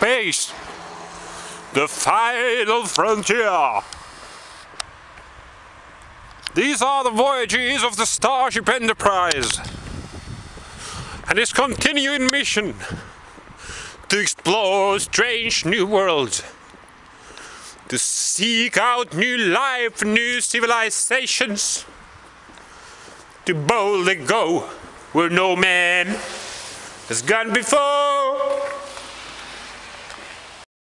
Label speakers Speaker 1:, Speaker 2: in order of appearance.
Speaker 1: space. The final frontier. These are the voyages of the Starship Enterprise and its continuing mission to explore strange new worlds, to seek out new life, new civilizations, to boldly go where no man has gone before.